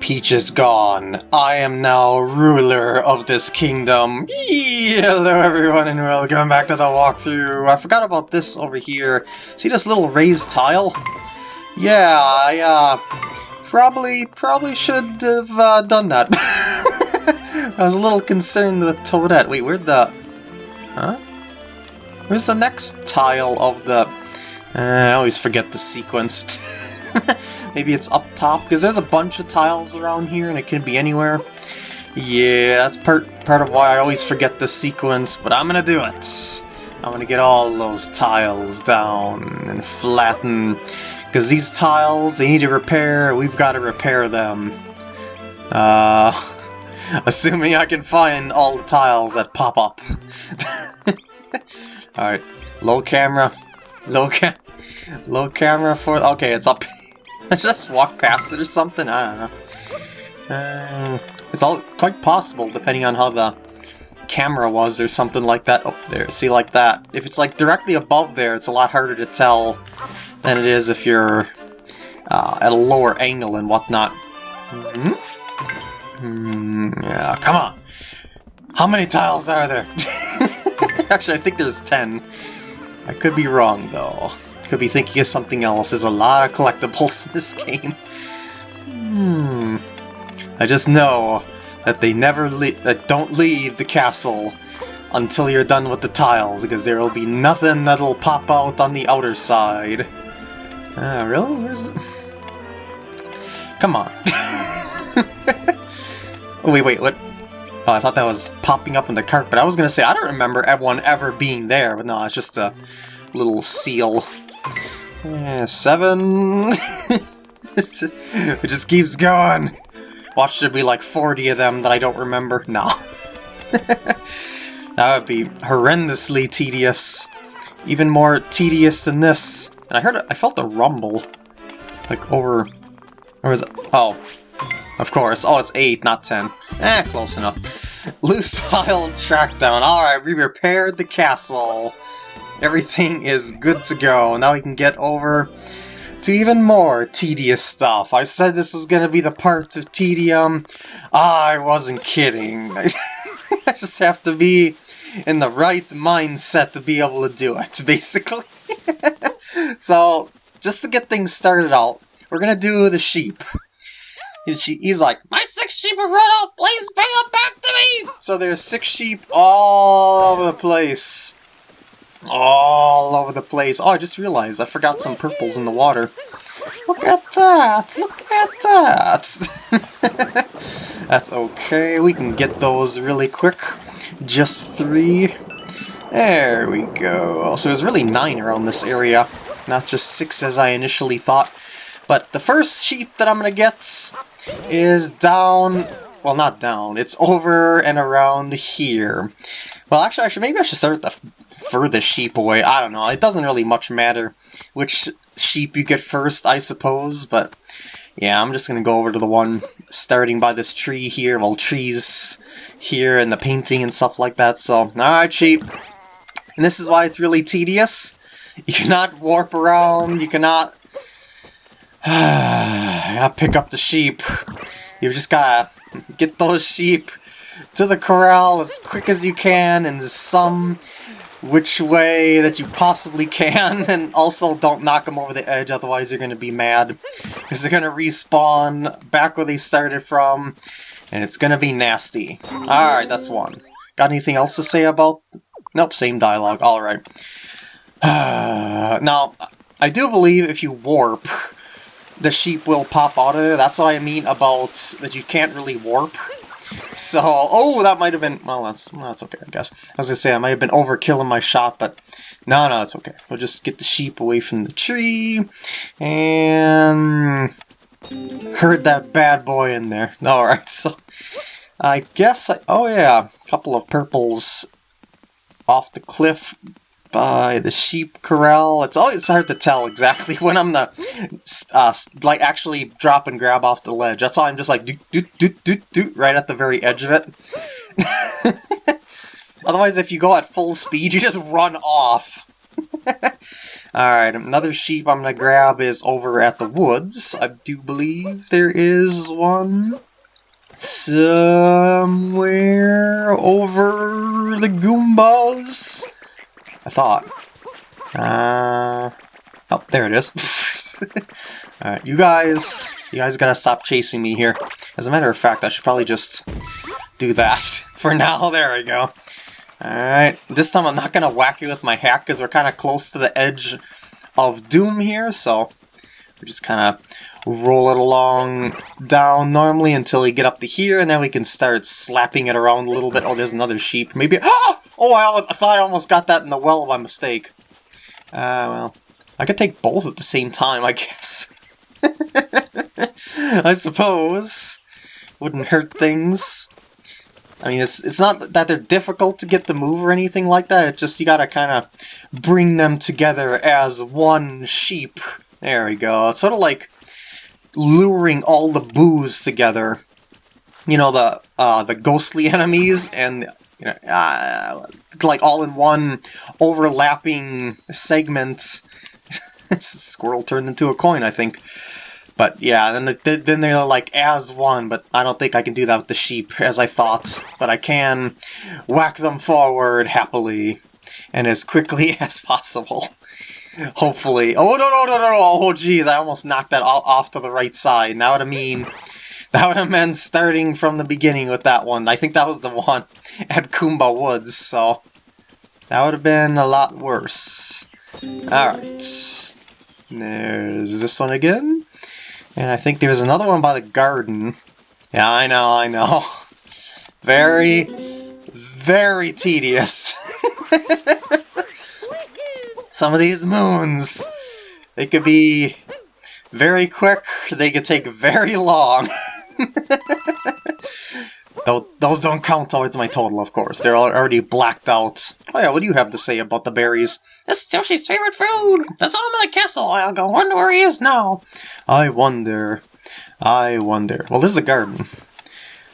Peach is gone. I am now ruler of this kingdom. Hello everyone and welcome back to the walkthrough. I forgot about this over here. See this little raised tile? Yeah, I uh, probably, probably should have uh, done that. I was a little concerned with Toadette. Wait, where'd the... Huh? Where's the next tile of the... Uh, I always forget the sequence. Maybe it's up top, because there's a bunch of tiles around here and it can be anywhere. Yeah, that's part, part of why I always forget the sequence, but I'm gonna do it. I'm gonna get all those tiles down and flatten, because these tiles, they need to repair, we've got to repair them. Uh, assuming I can find all the tiles that pop up. Alright, low camera, low cam, low camera for, okay, it's up Just walk past it or something? I don't know. Uh, it's all it's quite possible, depending on how the camera was or something like that. Oh, there, see, like that. If it's like directly above there, it's a lot harder to tell than it is if you're uh, at a lower angle and whatnot. Mm -hmm. mm, yeah, come on. How many tiles are there? Actually, I think there's 10. I could be wrong, though. Could be thinking of something else. There's a lot of collectibles in this game. Hmm. I just know that they never that don't leave the castle until you're done with the tiles, because there'll be nothing that'll pop out on the outer side. Uh, really? Where's... Come on. oh, wait, wait, what? Oh, I thought that was popping up in the carpet. I was gonna say, I don't remember everyone ever being there, but no, it's just a little seal. Yeah, seven. it just keeps going. Watch there be like 40 of them that I don't remember. No. that would be horrendously tedious. Even more tedious than this. And I heard, I felt a rumble. Like over, or was it, oh, of course. Oh, it's 8, not 10. Eh, close enough. Loose tile track down. Alright, we repaired the castle. Everything is good to go. Now we can get over to even more tedious stuff. I said this is to be the part of tedium. I wasn't kidding. I just have to be in the right mindset to be able to do it, basically. so, just to get things started out, we're to do the sheep. He's like, my six sheep have run off, please bring them back to me! So there's six sheep all over the place all over the place. Oh, I just realized I forgot some purples in the water. Look at that! Look at that! That's okay, we can get those really quick. Just three. There we go. So there's really nine around this area, not just six as I initially thought. But the first sheep that I'm gonna get is down... Well, not down. It's over and around here. Well, actually, I should, maybe I should start the furthest sheep away. I don't know. It doesn't really much matter which sheep you get first, I suppose, but yeah, I'm just going to go over to the one starting by this tree here. Well, trees here and the painting and stuff like that. So, alright, sheep. And this is why it's really tedious. You cannot warp around. You cannot, you cannot pick up the sheep. You just gotta get those sheep to the corral as quick as you can in some which way that you possibly can, and also don't knock them over the edge, otherwise you're going to be mad. Because they're going to respawn back where they started from, and it's going to be nasty. Alright, that's one. Got anything else to say about... Nope, same dialogue. Alright. now, I do believe if you warp, the sheep will pop out of there. That's what I mean about that you can't really warp. So, oh, that might have been, well, that's, well, that's okay, I guess. I was going to say, I might have been overkilling my shot, but no, no, it's okay. We'll just get the sheep away from the tree, and herd that bad boy in there. Alright, so I guess, I, oh yeah, a couple of purples off the cliff by the sheep corral. It's always hard to tell exactly when I'm the uh, like actually drop and grab off the ledge. That's why I'm just like do do do do do right at the very edge of it. Otherwise, if you go at full speed, you just run off. Alright, another sheep I'm gonna grab is over at the woods. I do believe there is one somewhere over the Goombas. I thought. Uh, oh, there it is. Alright, you guys, you guys gotta stop chasing me here. As a matter of fact, I should probably just do that for now. There we go. Alright, this time I'm not to whack you with my hack because we're kind of close to the edge of Doom here, so we just kind of roll it along down normally until we get up to here, and then we can start slapping it around a little bit. Oh, there's another sheep. Maybe... Oh, oh I, I thought I almost got that in the well by mistake. Uh, well, I could take both at the same time, I guess. I suppose. Wouldn't hurt things. I mean, it's it's not that they're difficult to get to move or anything like that. It's just you gotta kind of bring them together as one sheep. There we go. It's sort of like luring all the boos together. You know, the uh, the ghostly enemies and you know, uh, like all in one overlapping segment. squirrel turned into a coin, I think. But yeah, then the, then they're like as one, but I don't think I can do that with the sheep as I thought. But I can whack them forward happily and as quickly as possible. Hopefully. Oh, no, no, no, no, no. Oh, jeez, I almost knocked that off to the right side. Now what I mean... That would have meant starting from the beginning with that one. I think that was the one at Goomba Woods, so... That would have been a lot worse. Alright. There's this one again. And I think there's another one by the garden. Yeah, I know, I know. Very, very tedious. Some of these moons, they could be very quick, they could take very long. Those don't count towards my total, of course. They're already blacked out. Oh yeah, what do you have to say about the berries? This is Yoshi's favorite food! That's all I'm in the castle. I'll go wonder where he is now. I wonder. I wonder. Well, this is a garden.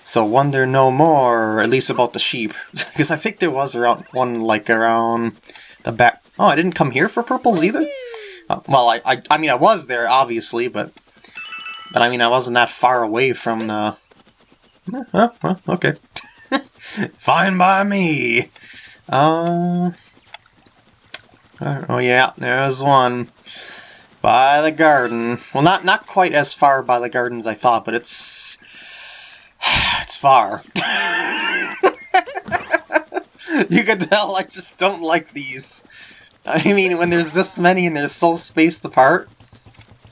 So wonder no more, at least about the sheep. because I think there was around one, like, around the back... Oh, I didn't come here for purples either? Uh, well, I, I, I mean, I was there, obviously, but... But, I mean, I wasn't that far away from the well, okay. Fine by me. Uh, oh yeah, there's one. By the garden. Well, not not quite as far by the garden as I thought, but it's... It's far. you can tell I just don't like these. I mean, when there's this many and they're so spaced apart.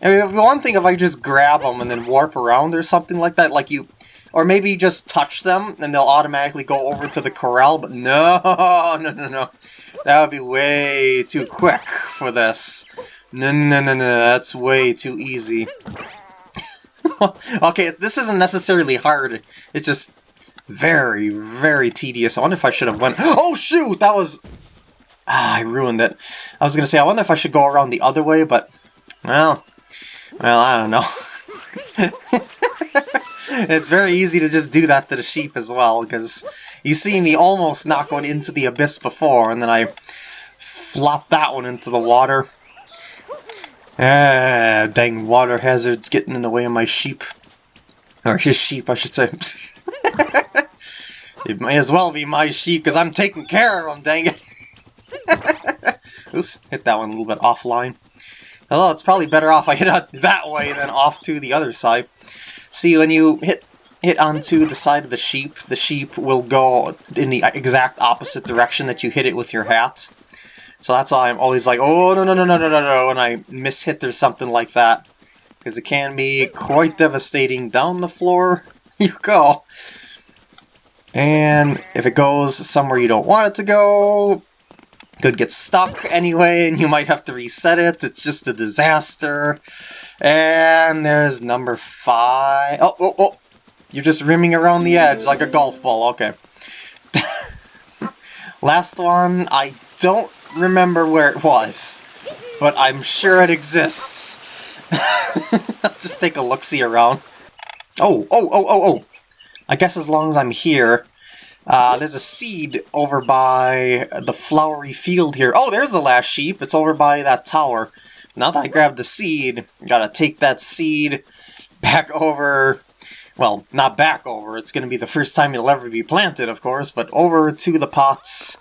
I mean, one thing if I just grab them and then warp around or something like that, like you or maybe just touch them and they'll automatically go over to the corral, but no, no, no, no. That would be way too quick for this. No, no, no, no, that's way too easy. okay, this isn't necessarily hard. It's just very, very tedious. I wonder if I should have went... Oh, shoot! That was... Ah, I ruined it. I was going to say, I wonder if I should go around the other way, but... Well... Well, I don't know. it's very easy to just do that to the sheep as well, because you see me almost not going into the abyss before, and then I flop that one into the water. Ah, dang water hazards getting in the way of my sheep. Or his sheep, I should say. it may as well be my sheep, because I'm taking care of them, dang it. Oops, hit that one a little bit offline. Although it's probably better off I hit it that way than off to the other side. See, when you hit hit onto the side of the sheep, the sheep will go in the exact opposite direction that you hit it with your hat. So that's why I'm always like, oh, no, no, no, no, no, no, no, when I miss-hit or something like that. Because it can be quite devastating. Down the floor you go. And if it goes somewhere you don't want it to go, could get stuck anyway, and you might have to reset it. It's just a disaster. And there's number five. Oh, oh, oh! You're just rimming around the edge like a golf ball. Okay. Last one, I don't remember where it was, but I'm sure it exists. just take a look-see around. Oh, oh, oh, oh, oh! I guess as long as I'm here, Uh, there's a seed over by the flowery field here. Oh, there's the last sheep. It's over by that tower. Now that I grabbed the seed, gotta take that seed back over... Well, not back over. It's gonna be the first time it'll ever be planted, of course, but over to the pots.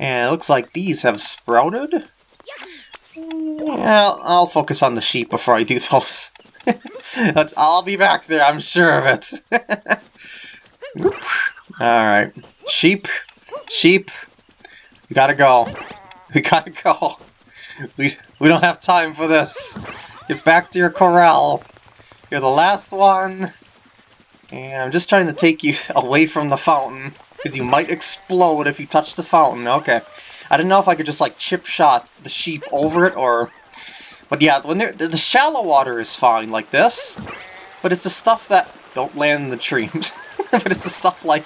And it looks like these have sprouted. Yeah, I'll focus on the sheep before I do those. I'll be back there, I'm sure of it. Alright. Sheep. Sheep. We gotta go. We gotta go. We, we don't have time for this. Get back to your corral. You're the last one. And I'm just trying to take you away from the fountain. Because you might explode if you touch the fountain. Okay. I didn't know if I could just like chip shot the sheep over it or... But yeah, when they're, the shallow water is fine like this. But it's the stuff that don't land in the streams. but it's the stuff like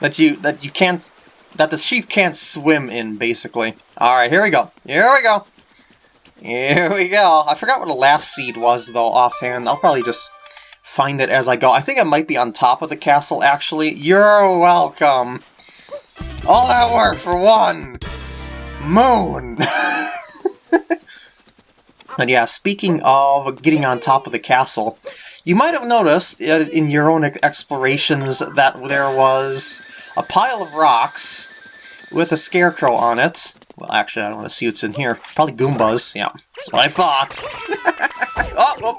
that you that you can't that the sheep can't swim in basically. All right, here we go. Here we go. Here we go. I forgot what the last seed was though offhand. I'll probably just find it as I go. I think it might be on top of the castle actually. You're welcome. All that work for one moon. but yeah, speaking of getting on top of the castle, you might have noticed uh, in your own explorations that there was a pile of rocks with a scarecrow on it. Well, actually, I don't want to see what's in here. Probably Goombas. Yeah, that's what I thought. oh, oh,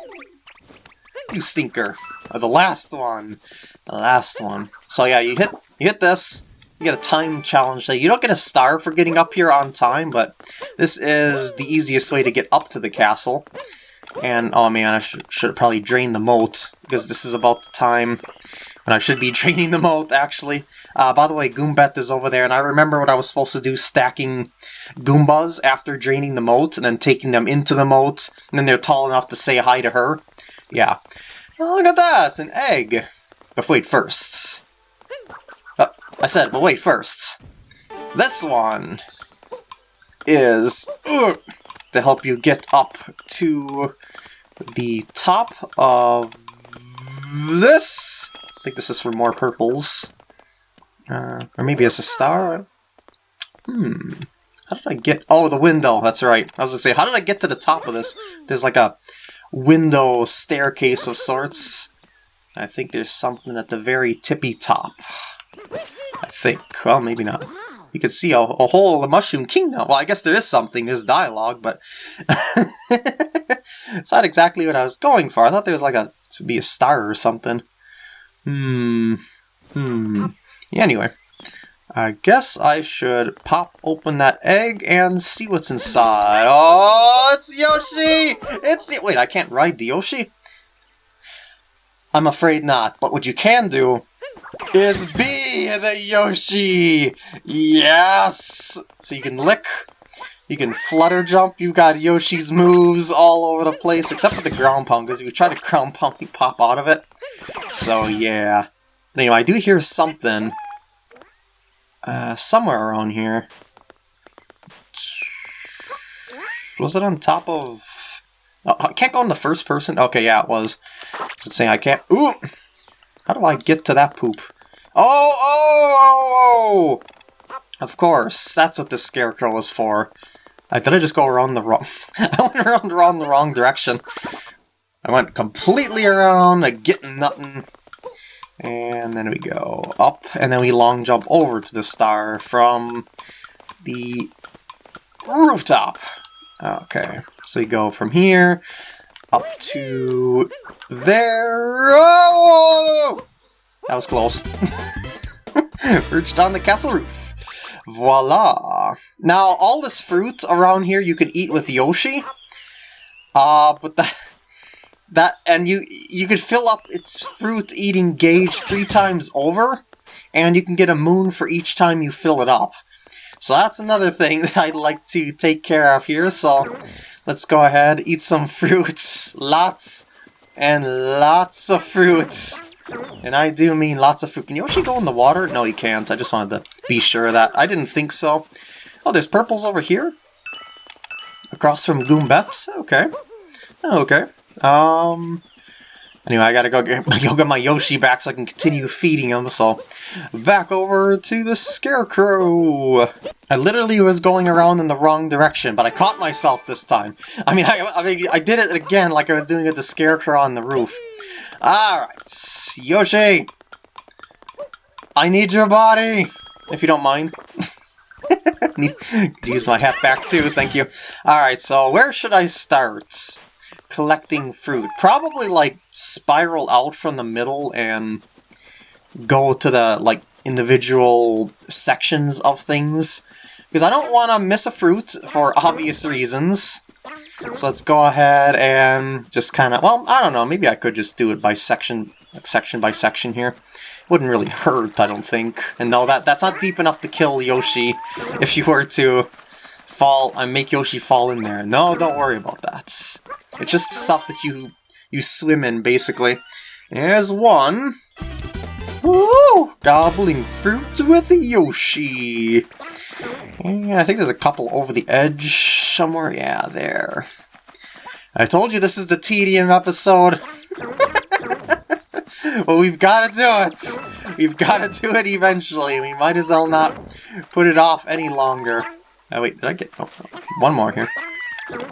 you stinker. the last one. The last one. So yeah, you hit you hit this. You get a time challenge that you don't get a star for getting up here on time, but this is the easiest way to get up to the castle. And, oh man, I should, should probably drain the moat, because this is about the time when I should be draining the moat, actually. Uh, by the way, Goombette is over there, and I remember what I was supposed to do, stacking Goombas after draining the moat, and then taking them into the moat, and then they're tall enough to say hi to her. Yeah. Oh, look at that, it's an egg. But wait, first. Oh, I said, but wait, first. This one is... Ugh, to help you get up to the top of this. I think this is for more purples. Uh, or maybe it's a star? Hmm. How did I get... Oh, the window. That's right. I was going to say, how did I get to the top of this? There's like a window staircase of sorts. I think there's something at the very tippy top. I think. Well, maybe not you could see a, a whole the Mushroom Kingdom. Well, I guess there is something, there's dialogue, but it's not exactly what I was going for. I thought there was like a to be a star or something. Hmm. Hmm. Yeah, anyway. I guess I should pop open that egg and see what's inside. Oh, it's Yoshi! It's Wait, I can't ride the Yoshi? I'm afraid not, but what you can do is be the Yoshi! Yes! So you can lick, you can flutter jump, you've got Yoshi's moves all over the place, except for the ground pound, because if you try to ground pound, you pop out of it. So yeah. Anyway, I do hear something uh, somewhere around here. Was it on top of... Oh, I can't go in the first person? Okay, yeah, it was. Is it saying I can't... Ooh! How do I get to that poop? Oh, oh, oh, oh! Of course, that's what the scarecrow is for. I did I just go around the wrong... I went around, the wrong direction. I went completely around, getting nothing. And then we go up, and then we long jump over to the star from the rooftop. Okay, so we go from here up to there. Oh! That was close. Perched on the castle roof. Voila! Now, all this fruit around here you can eat with Yoshi. Uh, but that... That, and you you could fill up its fruit eating gauge three times over, and you can get a moon for each time you fill it up. So that's another thing that I'd like to take care of here, so let's go ahead, eat some fruit. Lots and lots of fruit. And I do mean lots of fruit. Can Yoshi go in the water? No, he can't. I just wanted to be sure of that. I didn't think so. Oh, there's purples over here? Across from Goombette? Okay. Okay. Um... Anyway, I gotta go get, go get my Yoshi back so I can continue feeding him, so... Back over to the Scarecrow! I literally was going around in the wrong direction, but I caught myself this time. I mean, I, I, mean, I did it again like I was doing it to the Scarecrow on the roof. Alright, Yoshi! I need your body! If you don't mind. use my hat back too, thank you. Alright, so where should I start? Collecting fruit. Probably, like, spiral out from the middle and go to the, like, individual sections of things. Because I don't want to miss a fruit for obvious reasons. So let's go ahead and just kind of, well, I don't know, maybe I could just do it by section, like section by section here. Wouldn't really hurt, I don't think. And no, that that's not deep enough to kill Yoshi if you were to fall and make Yoshi fall in there. No, don't worry about that. It's just stuff that you you swim in, basically. There's one. Woo! Gobbling fruit with Yoshi. And I think there's a couple over the edge somewhere. Yeah, there. I told you this is the tedium episode. but we've got to do it. We've got to do it eventually. We might as well not put it off any longer. Oh, wait, did I get... Oh, one more here.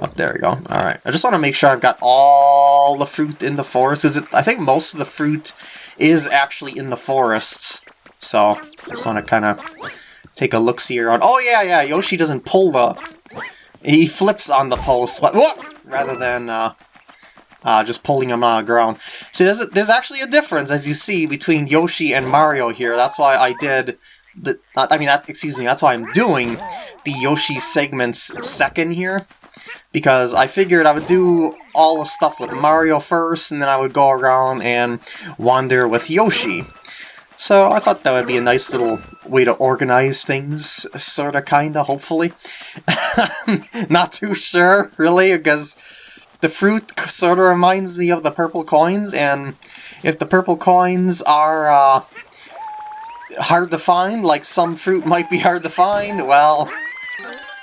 Oh, there we go. Alright. I just want to make sure I've got all the fruit in the forest. It? I think most of the fruit is actually in the forests. So, I just want to kind of take a look-see around. Oh, yeah, yeah, Yoshi doesn't pull the... He flips on the but, rather than uh, uh, just pulling him on the ground. See, there's, a, there's actually a difference, as you see, between Yoshi and Mario here. That's why I did... The, I mean, that, excuse me, that's why I'm doing the Yoshi segments second here. Because I figured I would do all the stuff with Mario first, and then I would go around and wander with Yoshi. So I thought that would be a nice little way to organize things, sorta, kinda, hopefully. Not too sure, really, because the fruit sort of reminds me of the purple coins, and if the purple coins are uh, hard to find, like some fruit might be hard to find, well,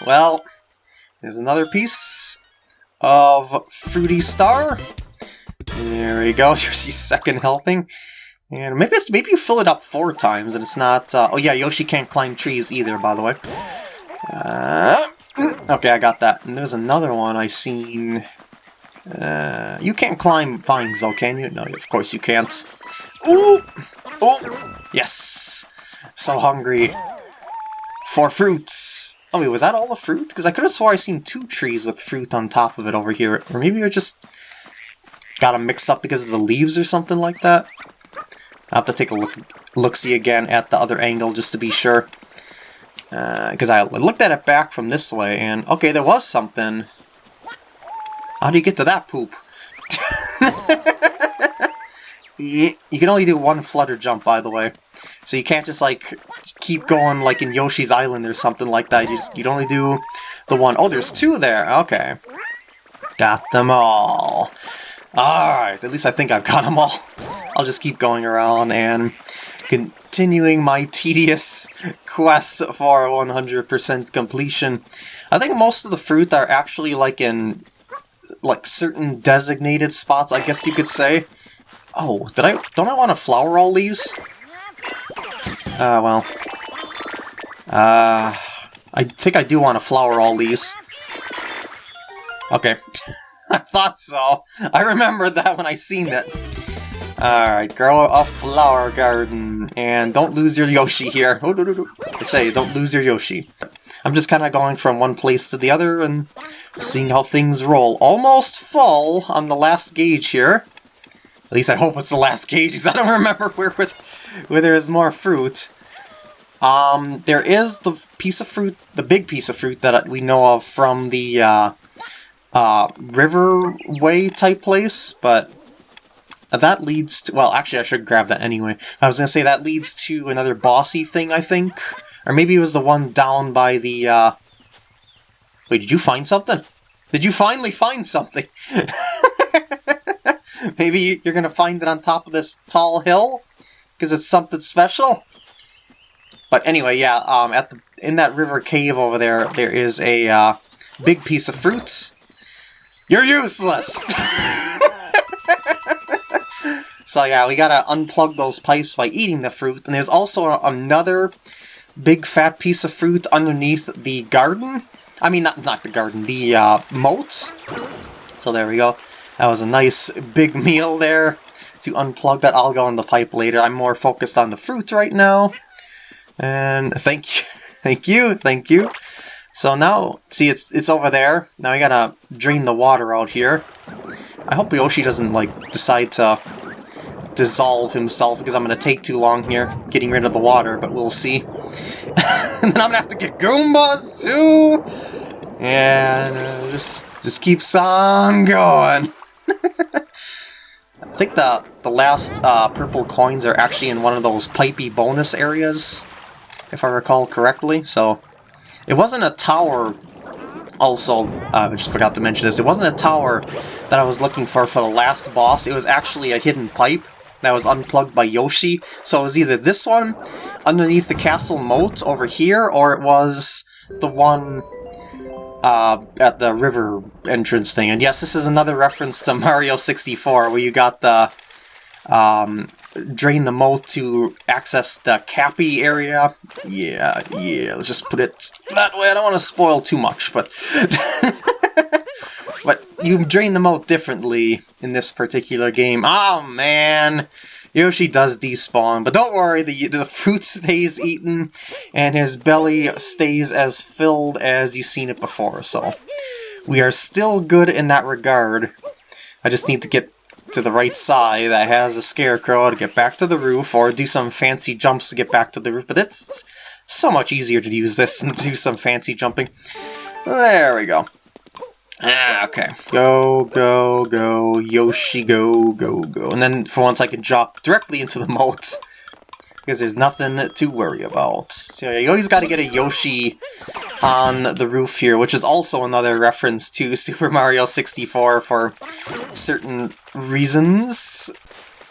well, there's another piece of Fruity Star. There we go, here's your second helping. And maybe maybe you fill it up four times and it's not... Uh, oh yeah, Yoshi can't climb trees either, by the way. Uh, okay, I got that. And there's another one I seen uh, you can't climb vines though, can you? No, of course you can't. Ooh! Oh! Yes! So hungry. For fruits! Oh wait, was that all the fruit? Because I could have swore I seen two trees with fruit on top of it over here. Or maybe I just got them mixed up because of the leaves or something like that. I'll have to take a look look-see again at the other angle just to be sure. Because uh, I looked at it back from this way, and okay, there was something how do you get to that poop? you, can only do one flutter jump, by the way. So you can't just, like, keep going like in Yoshi's Island or something like that. You just, you'd only do the one. Oh, there's two there. Okay. Got them all. Alright, at least I think I've got them all. I'll just keep going around and continuing my tedious quest for 100% completion. I think most of the fruit are actually like in like certain designated spots, I guess you could say. Oh, did I don't I want to flower all these? Uh, well. Uh, I think I do want to flower all these. Okay. I thought so. I remembered that when I seen it. Alright, grow a flower garden. And don't lose your Yoshi here. Oh. I say, don't lose your Yoshi. I'm just kind of going from one place to the other and seeing how things roll. Almost full on the last gauge here. At least I hope it's the last cage, because I don't remember where, with where there is more fruit. Um, there is the piece of fruit, the big piece of fruit that we know of from the uh, uh, Riverway type place, but that leads to, well, actually I should grab that anyway. I was going to say that leads to another bossy thing, I think. Or maybe it was the one down by the, uh, Wait, did you find something? Did you finally find something? Maybe you're gonna find it on top of this tall hill? Because it's something special? But anyway, yeah, um, at the in that river cave over there, there is a uh, big piece of fruit. You're useless! So yeah, we gotta unplug those pipes by eating the fruit. And there's also another big fat piece of fruit underneath the garden. I mean, not, not the garden, the uh, moat. So there we go. That was a nice big meal there to unplug that. I'll go in the pipe later. I'm more focused on the fruit right now. And thank you, thank you, thank you. So now, see, it's it's over there. Now we gotta drain the water out here. I hope Yoshi doesn't, like, decide to dissolve himself, because I'm gonna take too long here getting rid of the water, but we'll see. and then I'm gonna have to get Goombas, too! And uh, just, just keeps on going. I think the, the last uh, purple coins are actually in one of those pipey bonus areas, if I recall correctly, so... It wasn't a tower, also, uh, I just forgot to mention this, it wasn't a tower that I was looking for for the last boss, it was actually a hidden pipe that was unplugged by Yoshi, so it was either this one, underneath the castle moat over here, or it was the one uh, at the river entrance thing. And yes, this is another reference to Mario 64, where you got the um, drain the moat to access the Cappy area. Yeah, yeah, let's just put it that way. I don't want to spoil too much, but... but you drain the moat differently in this particular game. Oh, man! Yoshi does despawn, but don't worry, the, the fruit stays eaten, and his belly stays as filled as you've seen it before, so we are still good in that regard. I just need to get to the right side that has a scarecrow to get back to the roof, or do some fancy jumps to get back to the roof, but it's so much easier to use this than to do some fancy jumping. There we go. Ah, okay. Go, go, go, Yoshi, go, go, go. And then for once I can drop directly into the moat. Because there's nothing to worry about. So you always got to get a Yoshi on the roof here, which is also another reference to Super Mario 64 for certain reasons.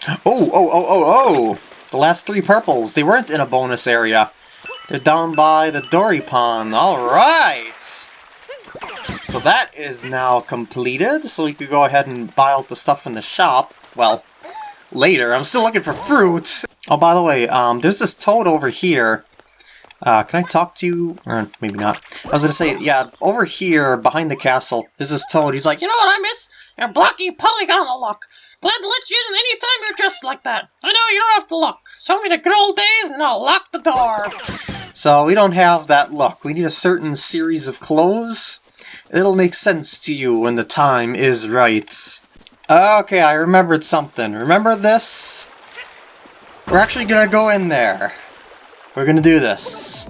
Oh, oh, oh, oh, oh! The last three purples, they weren't in a bonus area. They're down by the Dorrie Pond. Alright! So that is now completed, so we could go ahead and buy out the stuff in the shop. Well, later. I'm still looking for fruit! Oh, by the way, um, there's this toad over here. Uh, can I talk to you? Or maybe not. I was gonna say, yeah, over here, behind the castle, there's this toad. He's like, You know what I miss? Your blocky polygonal look. Glad to let you in anytime you're dressed like that. I know you don't have to look. Show me the good old days and I'll lock the door. So we don't have that look. We need a certain series of clothes. It'll make sense to you when the time is right. Okay, I remembered something. Remember this? We're actually gonna go in there. We're gonna do this.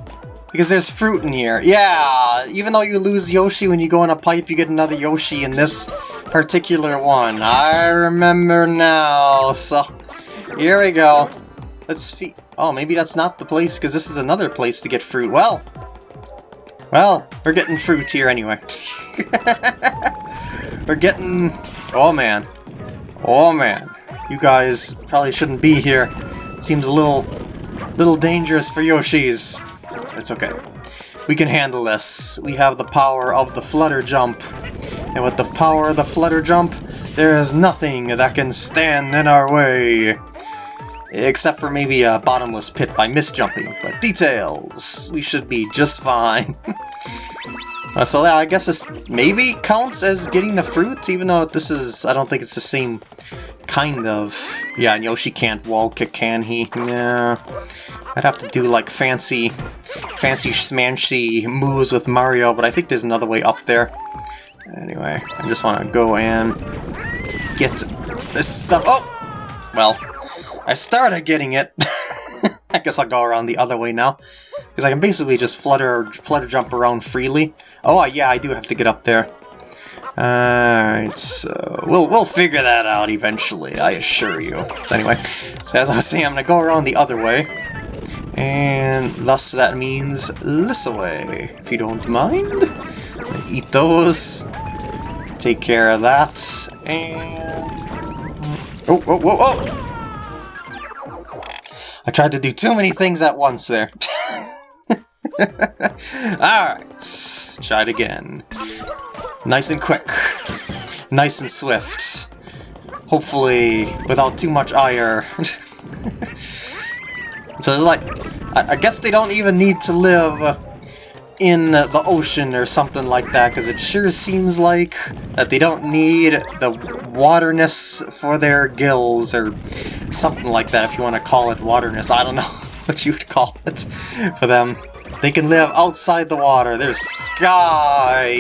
Because there's fruit in here. Yeah, even though you lose Yoshi when you go in a pipe, you get another Yoshi in this particular one. I remember now. So, here we go. Let's feed... Oh, maybe that's not the place, because this is another place to get fruit. Well, well, we're getting fruit here anyway. we're getting... Oh, man. Oh, man. You guys probably shouldn't be here. Seems a little... little dangerous for Yoshi's. It's okay. We can handle this. We have the power of the Flutter Jump. And with the power of the Flutter Jump, there is nothing that can stand in our way. Except for maybe a bottomless pit by misjumping, but details! We should be just fine. uh, so yeah, I guess this maybe counts as getting the fruit, even though this is, I don't think it's the same kind of... Yeah, Yoshi can't wall kick, can he? Yeah. I'd have to do like fancy, fancy smanchy moves with Mario, but I think there's another way up there. Anyway, I just want to go and get this stuff. Oh! Well, I started getting it. I guess I'll go around the other way now. Because I can basically just flutter, flutter jump around freely. Oh, yeah, I do have to get up there. Alright, so we'll, we'll figure that out eventually, I assure you. So anyway, so as I was saying, I'm to go around the other way. And thus that means this way, if you don't mind. Eat those. Take care of that. And... Oh, oh, oh, oh! I tried to do too many things at once there. Alright, try it again. Nice and quick. Nice and swift. Hopefully, without too much ire. so it's like, I, I guess they don't even need to live in the ocean or something like that, because it sure seems like that they don't need the waterness for their gills, or something like that, if you want to call it waterness. I don't know what you would call it for them. They can live outside the water. There's sky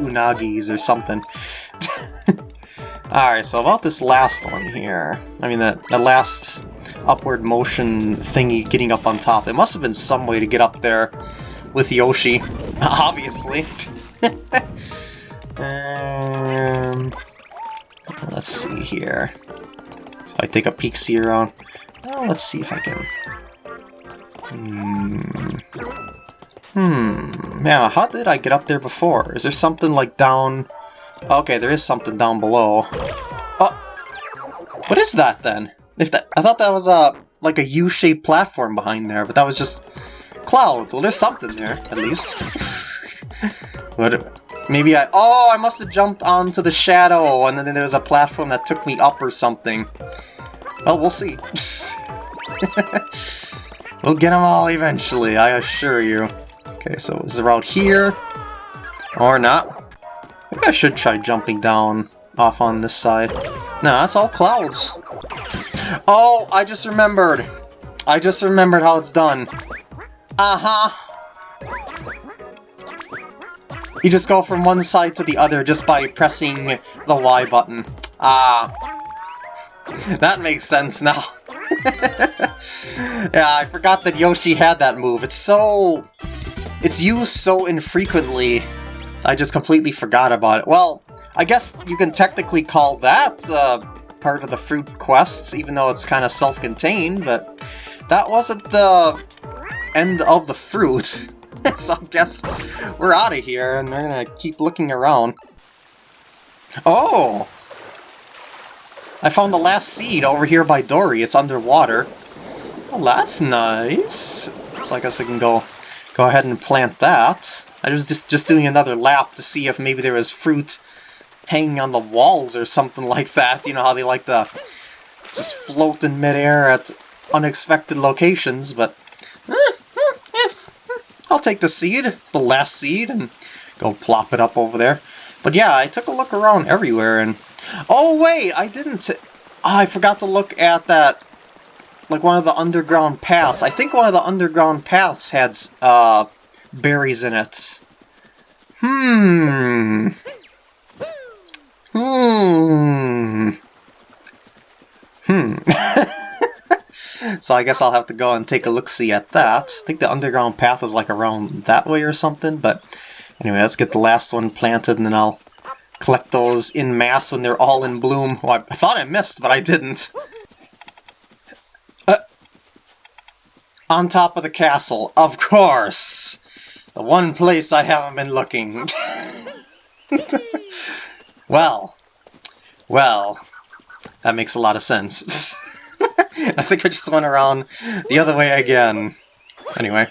unagis or something. Alright, so about this last one here. I mean, the, the last upward motion thingy getting up on top. There must have been some way to get up there with Yoshi, obviously. um, let's see here. I take a peek see around. Well, let's see if I can... Hmm... Hmm... Now, how did I get up there before? Is there something like down... Okay, there is something down below. Oh! What is that then? If that, I thought that was a like a U-shaped platform behind there, but that was just clouds. Well, there's something there, at least. what? Maybe I... Oh, I must have jumped onto the shadow, and then there was a platform that took me up or something. Well, we'll see. we'll get them all eventually, I assure you. Okay, so is the route here? Or not? Maybe I should try jumping down off on this side. No, that's all clouds. Oh, I just remembered. I just remembered how it's done. Uh-huh. You just go from one side to the other just by pressing the Y button. Ah. That makes sense now. yeah, I forgot that Yoshi had that move. It's so... It's used so infrequently. I just completely forgot about it. Well, I guess you can technically call that uh, part of the fruit quests, even though it's kind of self-contained, but that wasn't the end of the fruit. so I guess we're out of here, and we're gonna keep looking around. Oh! I found the last seed over here by Dorrie. It's underwater. Well, that's nice. So I guess I can go go ahead and plant that. I was just, just doing another lap to see if maybe there was fruit hanging on the walls or something like that. You know how they like to just float in midair at unexpected locations, but eh, I'll take the seed, the last seed, and go plop it up over there. But yeah, I took a look around everywhere, and... Oh, wait! I didn't... Oh, I forgot to look at that... Like, one of the underground paths. I think one of the underground paths had, uh, berries in it. Hmm... Hmm... Hmm... So I guess I'll have to go and take a look-see at that. I think the underground path is like around that way or something, but anyway, let's get the last one planted and then I'll collect those in mass when they're all in bloom. Well, I thought I missed, but I didn't. Uh, on top of the castle, of course! The one place I haven't been looking. well, well, that makes a lot of sense. I think I just went around the other way again. Anyway.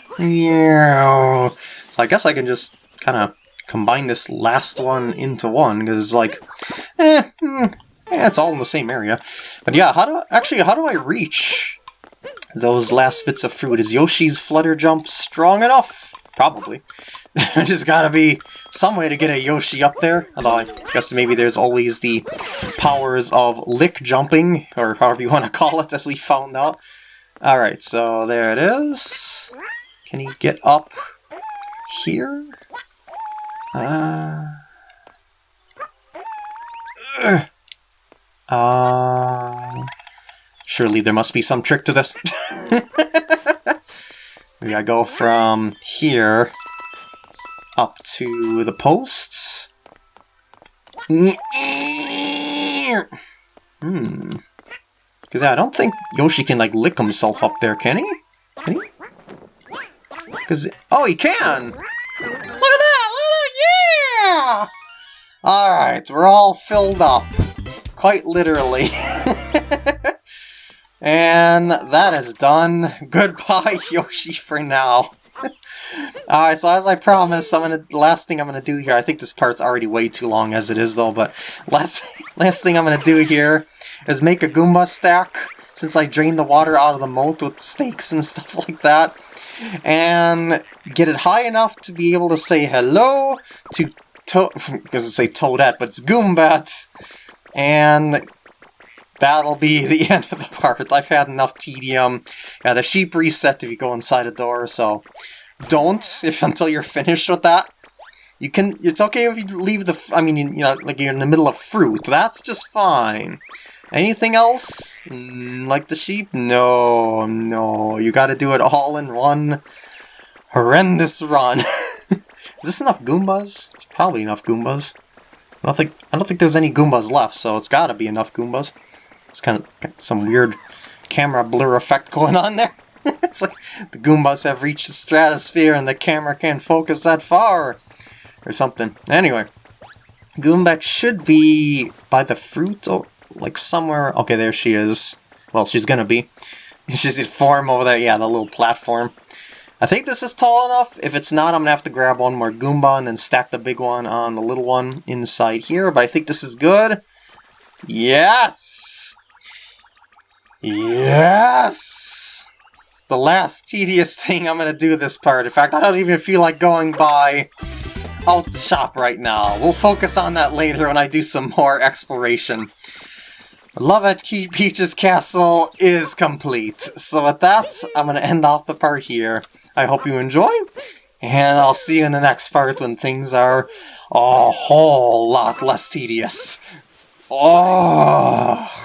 So I guess I can just kind of combine this last one into one, because it's like, eh, mm, eh, it's all in the same area. But yeah, how do actually, how do I reach those last bits of fruit? Is Yoshi's flutter jump strong enough? Probably. There's gotta be some way to get a Yoshi up there, although I guess maybe there's always the powers of lick jumping, or however you want to call it, as we found out. Alright, so there it is. Can he get up here? Uh... Uh... Surely there must be some trick to this. we gotta go from here up to the posts. Hmm. Because I don't think Yoshi can, like, lick himself up there, can he? Can he? Because, oh, he can! Look at that! Look at that! Yeah! Alright, we're all filled up. Quite literally. and that is done. Goodbye, Yoshi, for now. Alright, so as I promised, I'm gonna last thing I'm gonna do here. I think this part's already way too long as it is though, but last last thing I'm gonna do here is make a Goomba stack, since I drained the water out of the moat with stakes and stuff like that. And get it high enough to be able to say hello to to because it say Toadette, but it's Goombette. And that'll be the end of the part. I've had enough tedium. Yeah, the sheep reset if you go inside a door, so don't if until you're finished with that. You can. It's okay if you leave the. I mean, you know, like you're in the middle of fruit. That's just fine. Anything else? Mm, like the sheep? No, no. You got to do it all in one horrendous run. Is this enough Goombas? It's probably enough Goombas. I don't think I don't think there's any Goombas left, so it's got to be enough Goombas. It's kind of some weird camera blur effect going on there. it's like the Goombas have reached the stratosphere and the camera can't focus that far. Or something. Anyway. Goombette should be by the fruit or like somewhere. Okay, there she is. Well, she's gonna be. She's in form over there. Yeah, the little platform. I think this is tall enough. If it's not, I'm to have to grab one more Goomba and then stack the big one on the little one inside here. But I think this is good. Yes! Yes! The last tedious thing I'm to do this part. In fact, I don't even feel like going by out the shop right now. We'll focus on that later when I do some more exploration. Love at Key Peach's Castle is complete. So with that, I'm to end off the part here. I hope you enjoy, and I'll see you in the next part when things are a whole lot less tedious. Oh.